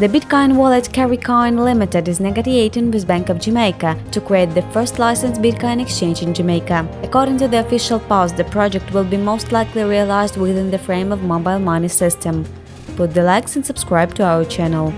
The Bitcoin wallet CarryCoin Limited is negotiating with Bank of Jamaica to create the first licensed Bitcoin exchange in Jamaica. According to the official post, the project will be most likely realized within the frame of mobile money system. Put the likes and subscribe to our channel.